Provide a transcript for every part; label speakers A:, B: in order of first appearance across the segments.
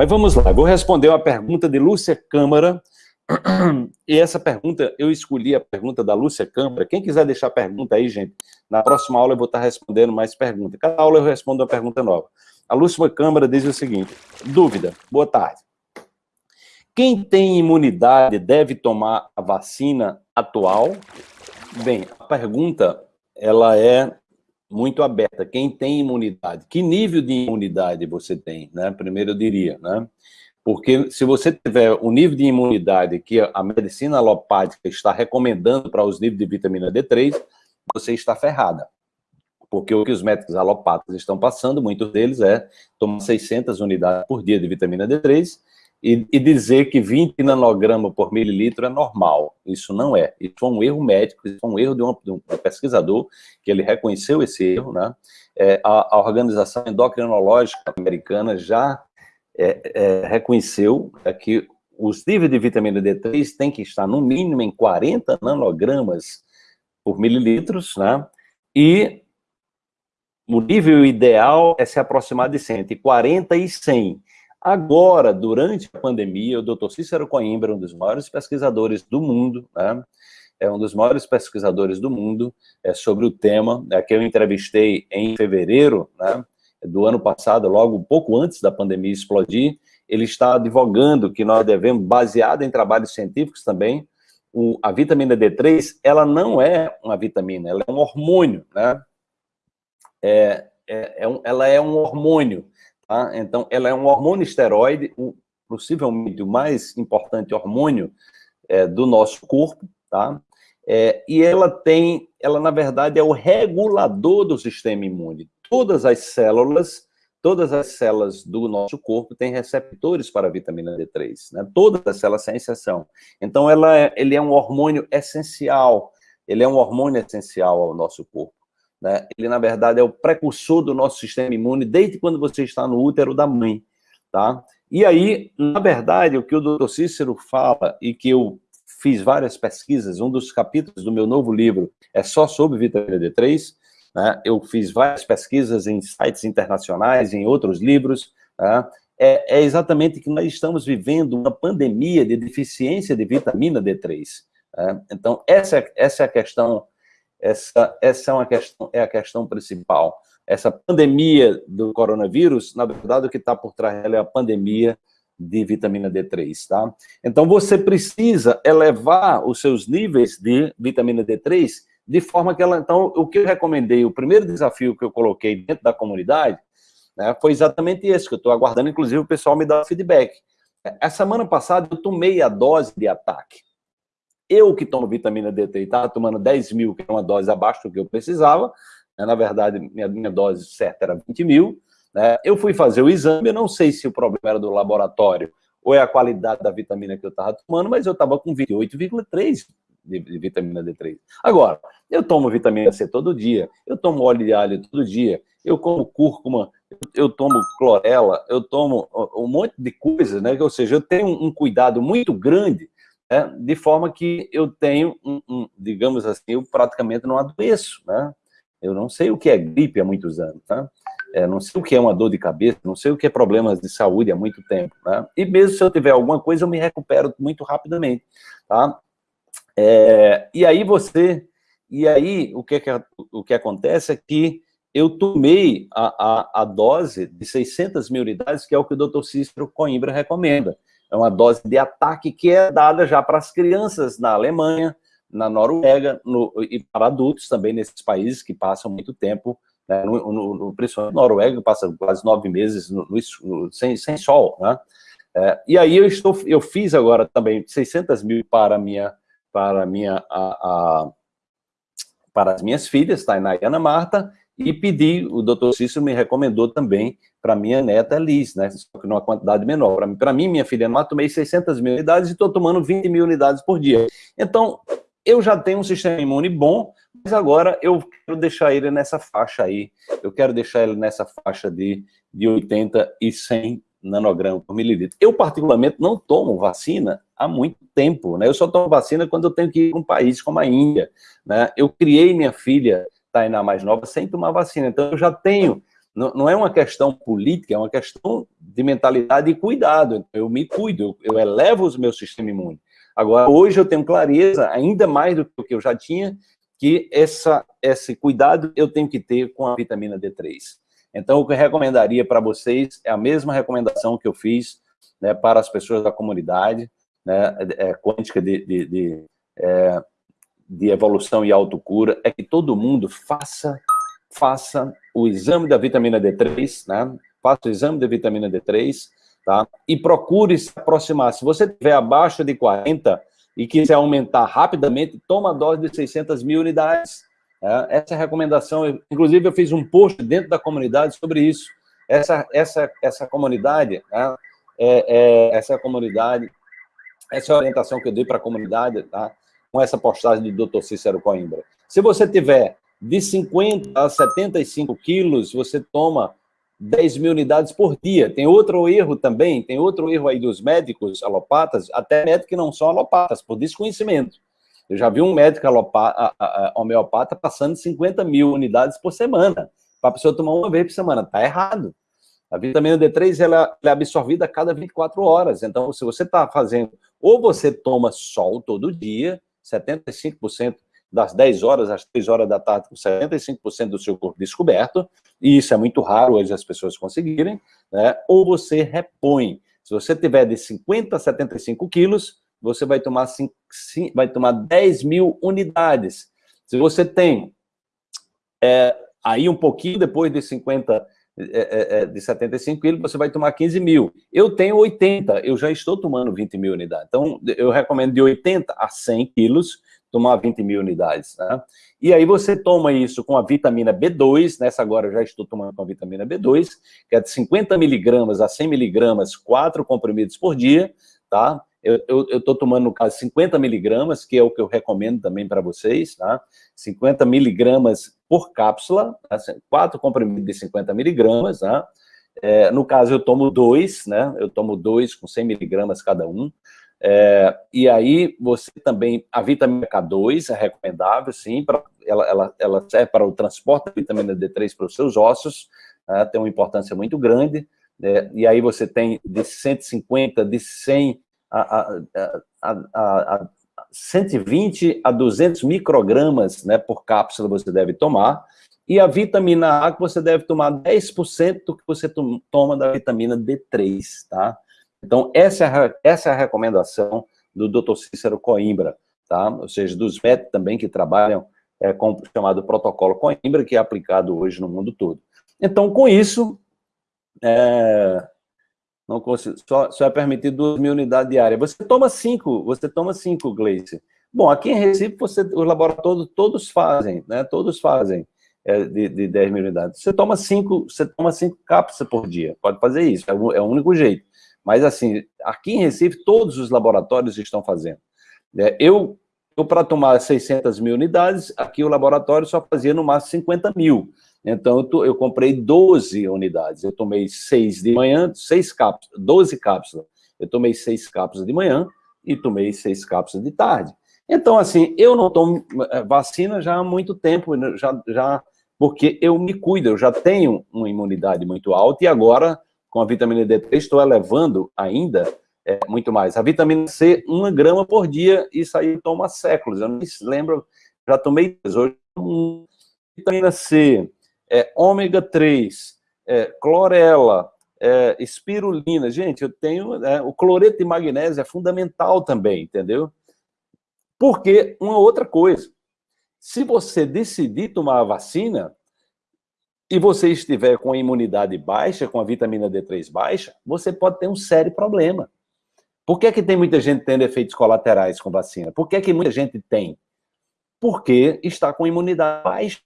A: Mas vamos lá, vou responder uma pergunta de Lúcia Câmara, e essa pergunta, eu escolhi a pergunta da Lúcia Câmara. Quem quiser deixar pergunta aí, gente, na próxima aula eu vou estar respondendo mais perguntas. Cada aula eu respondo uma pergunta nova. A Lúcia Câmara diz o seguinte, dúvida, boa tarde. Quem tem imunidade deve tomar a vacina atual? Bem, a pergunta, ela é muito aberta. Quem tem imunidade? Que nível de imunidade você tem? Né? Primeiro eu diria, né? Porque se você tiver o nível de imunidade que a medicina alopática está recomendando para os níveis de vitamina D3, você está ferrada. Porque o que os médicos alopatas estão passando, muitos deles, é tomar 600 unidades por dia de vitamina D3 e, e dizer que 20 nanogramas por mililitro é normal. Isso não é. Isso é um erro médico, isso é um erro de um, de um pesquisador, que ele reconheceu esse erro, né? É, a, a Organização Endocrinológica Americana já é, é, reconheceu é que os níveis de vitamina D3 têm que estar no mínimo em 40 nanogramas por mililitros, né? E o nível ideal é se aproximar de 140 e 100. Agora, durante a pandemia, o Dr. Cícero Coimbra, um dos maiores pesquisadores do mundo, né? é um dos maiores pesquisadores do mundo é, sobre o tema, é, que eu entrevistei em fevereiro, né? do ano passado, logo um pouco antes da pandemia explodir, ele está advogando que nós devemos, baseado em trabalhos científicos também, o, a vitamina D3, ela não é uma vitamina, ela é um hormônio, né? É, é, é um, ela é um hormônio, tá? Então, ela é um hormônio esteroide, o, possivelmente o mais importante hormônio é, do nosso corpo, tá? É, e ela tem, ela na verdade é o regulador do sistema imune todas as células, todas as células do nosso corpo têm receptores para a vitamina D3, né? Todas as células sem exceção. Então, ela é, ele é um hormônio essencial, ele é um hormônio essencial ao nosso corpo. Né? Ele, na verdade, é o precursor do nosso sistema imune desde quando você está no útero da mãe, tá? E aí, na verdade, o que o doutor Cícero fala e que eu fiz várias pesquisas, um dos capítulos do meu novo livro é só sobre vitamina D3, né? Eu fiz várias pesquisas em sites internacionais, em outros livros, né? é, é, exatamente que nós estamos vivendo uma pandemia de deficiência de vitamina D3. Né? Então, essa, é, essa é a questão, essa, essa é, uma questão, é a questão principal. Essa pandemia do coronavírus, na verdade, o que está por trás dela é a pandemia de vitamina D3, tá? Então, você precisa elevar os seus níveis de vitamina D3 de forma que ela, então, o que eu recomendei, o primeiro desafio que eu coloquei dentro da comunidade, né, foi exatamente esse, que eu estou aguardando, inclusive, o pessoal me dar feedback. A semana passada, eu tomei a dose de ataque. Eu que tomo vitamina D3, estava tomando 10 mil, que é uma dose abaixo do que eu precisava, né, na verdade, minha, minha dose certa era 20 mil, né, eu fui fazer o exame, eu não sei se o problema era do laboratório ou é a qualidade da vitamina que eu estava tomando, mas eu estava com 28,3 de, de, vitamina D3. Agora, eu tomo vitamina C todo dia, eu tomo óleo de alho todo dia, eu como cúrcuma, eu, tomo clorela, eu tomo um monte de coisas, né? Ou seja, eu tenho um, cuidado muito grande, né? de forma que eu tenho, um, um, digamos assim, eu praticamente não adoeço, né? Eu não sei o que é gripe há muitos anos, né? É, não sei o que é uma dor de cabeça, não sei o que é problemas de saúde há muito tempo, né? E mesmo se eu tiver alguma coisa, eu me recupero muito rapidamente, tá? É, e aí você, e aí o que, o que acontece é que eu tomei a, a, a, dose de 600 mil unidades, que é o que o doutor Cícero Coimbra recomenda. É uma dose de ataque que é dada já para as crianças na Alemanha, na Noruega, no, e para adultos também nesses países que passam muito tempo, né, no, no, no, principalmente na Noruega, passa quase nove meses no, sem, sem sol, né? É, e aí eu, estou, eu fiz agora também 600 mil para minha para, minha, a, a, para as minhas filhas, Tainá e Ana Marta, e pedi, o doutor Cícero me recomendou também para minha neta Liz, né, só que numa quantidade menor. Para mim, minha filha Ana, tomei 600 mil unidades e estou tomando 20 mil unidades por dia. Então, eu já tenho um sistema imune bom, mas agora eu quero deixar ele nessa faixa aí, eu quero deixar ele nessa faixa de, de 80 e 100 nanogramas por mililitro. Eu, particularmente, não tomo vacina há muito tempo, né? Eu só tomo vacina quando eu tenho que ir para um país como a Índia, né? Eu criei minha filha, Tainá mais nova, sem tomar vacina, então eu já tenho não, não, é uma questão política, é uma questão de mentalidade e cuidado. Eu me cuido, eu, eu elevo o meu sistema imune. Agora, hoje eu tenho clareza, ainda mais do que eu já tinha, que essa, esse cuidado eu tenho que ter com a vitamina D3. Então, o que eu recomendaria para vocês é a mesma recomendação que eu fiz né, para as pessoas da comunidade, né, é, quântica de, de, de, é, de evolução e autocura, é que todo mundo faça, faça o exame da vitamina D3, né, faça o exame da vitamina D3, tá, e procure se aproximar. Se você estiver abaixo de 40 e quiser aumentar rapidamente, toma a dose de 600 mil unidades, é, essa é a recomendação, inclusive eu fiz um post dentro da comunidade sobre isso. Essa, essa, essa comunidade, né, é, é, essa comunidade, essa orientação que eu dei para a comunidade, tá, com essa postagem do Dr. Cícero Coimbra. Se você tiver de 50 a 75 quilos, você toma 10 mil unidades por dia. Tem outro erro também, tem outro erro aí dos médicos alopatas, até médicos que não são alopatas, por desconhecimento. Eu já vi um médico alopata, homeopata passando 50 mil unidades por semana, para a pessoa tomar uma vez por semana. Está errado. A vitamina D3 ela, é absorvida a cada 24 horas. Então, se você está fazendo, ou você toma sol todo dia, 75% das 10 horas às 3 horas da tarde, com 75% do seu corpo descoberto, e isso é muito raro hoje as pessoas conseguirem, né? ou você repõe. Se você tiver de 50 a 75 quilos, você vai tomar, cinco, vai tomar 10 mil unidades. Se você tem é, aí um pouquinho depois de 50, é, é, é, de 75 quilos, você vai tomar 15 mil. Eu tenho 80, eu já estou tomando 20 mil unidades. Então, eu recomendo de 80 a 100 quilos, tomar 20 mil unidades. Né? E aí você toma isso com a vitamina B2, nessa agora eu já estou tomando com a vitamina B2, que é de 50 miligramas a 100 miligramas, quatro comprimidos por dia, tá? Eu estou tomando, no caso, 50 miligramas, que é o que eu recomendo também para vocês, tá? 50 miligramas por cápsula, tá? quatro comprimidos de 50 miligramas, tá? É, no caso, eu tomo dois, né? Eu tomo dois com 100 miligramas cada um. É, e aí, você também, a vitamina K2 é recomendável, sim, pra, ela, ela, ela serve para o transporte da vitamina D3 para os seus ossos, né? tem uma importância muito grande. É, e aí você tem de 150, de 100 a, a, a, a 120 a 200 microgramas né, por cápsula você deve tomar, e a vitamina A que você deve tomar 10% do que você toma da vitamina D3, tá? Então, essa é essa é a recomendação do Dr. Cícero Coimbra, tá? Ou seja, dos médicos também que trabalham é, com o chamado protocolo Coimbra, que é aplicado hoje no mundo todo. Então, com isso, é, não consigo, só, só é permitido 2 mil unidades diárias. Você toma 5, você toma 5, Gleice. Bom, aqui em Recife, você, os laboratórios todos fazem, né? Todos fazem é, de, de 10 mil unidades. Você toma 5, você toma 5 cápsulas por dia, pode fazer isso, é o, é o único jeito. Mas assim, aqui em Recife, todos os laboratórios estão fazendo. É, eu, eu para tomar 600 mil unidades, aqui o laboratório só fazia no máximo 50 mil. Então, eu, eu comprei 12 unidades. Eu tomei 6 de manhã, 6 cápsulas, 12 cápsulas. Eu tomei 6 cápsulas de manhã e tomei 6 cápsulas de tarde. Então, assim, eu não tomo eh, vacina já há muito tempo, né, já, já, porque eu me cuido, eu já tenho uma imunidade muito alta e agora, com a vitamina D3, estou elevando ainda é, muito mais. A vitamina C, uma grama por dia, isso aí há séculos. Eu não me lembro, já tomei hoje. Vitamina C, é, ômega 3, é, clorela, é, espirulina. Gente, eu tenho... É, o cloreto de magnésio é fundamental também, entendeu? Porque, uma outra coisa, se você decidir tomar a vacina e você estiver com a imunidade baixa, com a vitamina D3 baixa, você pode ter um sério problema. Por que, é que tem muita gente tendo efeitos colaterais com vacina? Por que, é que muita gente tem? Porque está com imunidade baixa.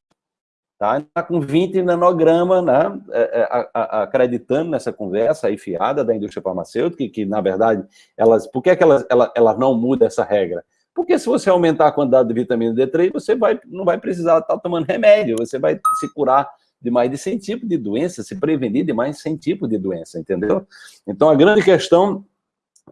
A: Tá? Está com 20 nanograma, né? É, é, acreditando nessa conversa aí fiada da indústria farmacêutica, que, que na verdade, elas, por que, é que elas, elas, elas não mudam essa regra? Porque se você aumentar a quantidade de vitamina D3, você vai, não vai precisar estar tomando remédio, você vai se curar de mais de 100 tipos de doença, se prevenir de mais de 100 tipos de doença, entendeu? Então, a grande questão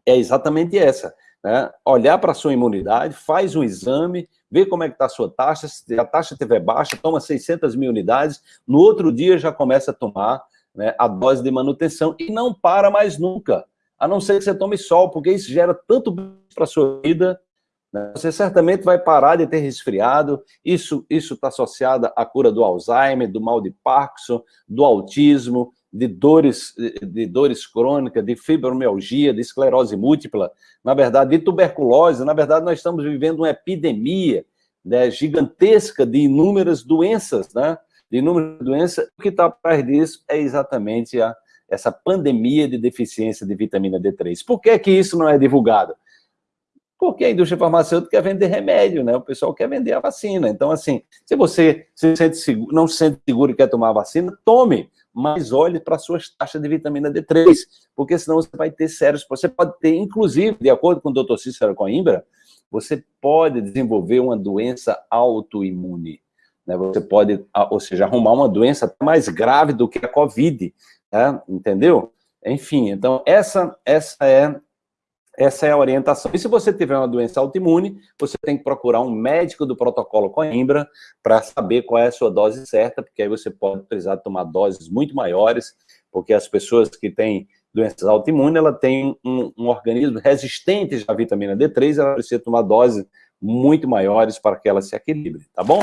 A: é exatamente essa, né? Olhar para a sua imunidade, faz um exame, vê como é que está a sua taxa, se a taxa estiver baixa, toma 600 mil unidades, no outro dia já começa a tomar né, a dose de manutenção e não para mais nunca, a não ser que você tome sol, porque isso gera tanto para a sua vida, né? você certamente vai parar de ter resfriado, isso está associado à cura do Alzheimer, do mal de Parkinson, do autismo, de dores, de dores crônicas, de fibromialgia, de esclerose múltipla, na verdade, de tuberculose, na verdade, nós estamos vivendo uma epidemia né, gigantesca de inúmeras doenças, né? De inúmeras doenças, o que está atrás disso é exatamente a, essa pandemia de deficiência de vitamina D3. Por que que isso não é divulgado? Porque a indústria farmacêutica quer vender remédio, né? O pessoal quer vender a vacina. Então, assim, se você se sente seguro, não se sente seguro e quer tomar a vacina, tome mas olhe para suas taxas de vitamina D3, porque senão você vai ter sérios... Você pode ter, inclusive, de acordo com o doutor Cícero Coimbra, você pode desenvolver uma doença autoimune. Né? Você pode, ou seja, arrumar uma doença mais grave do que a Covid, né? entendeu? Enfim, então essa, essa é essa é a orientação. E se você tiver uma doença autoimune, você tem que procurar um médico do protocolo Coimbra para saber qual é a sua dose certa, porque aí você pode precisar tomar doses muito maiores, porque as pessoas que têm doenças autoimunes, ela tem um, um organismo resistente à vitamina D3, ela precisa tomar doses muito maiores para que ela se equilibre, tá bom?